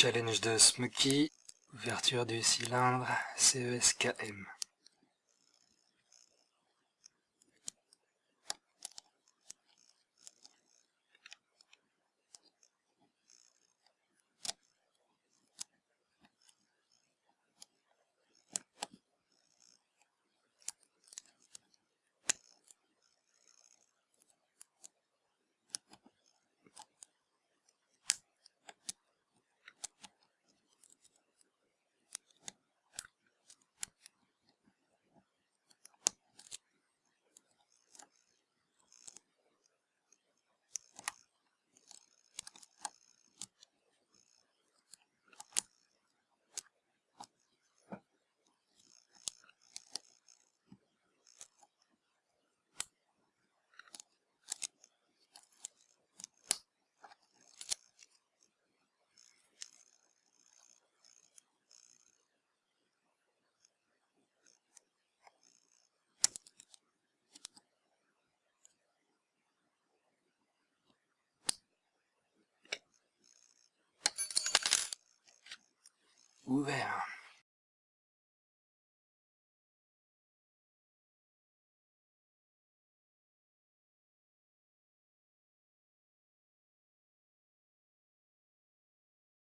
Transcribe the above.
Challenge de Smoky, ouverture du cylindre CESKM. Ué.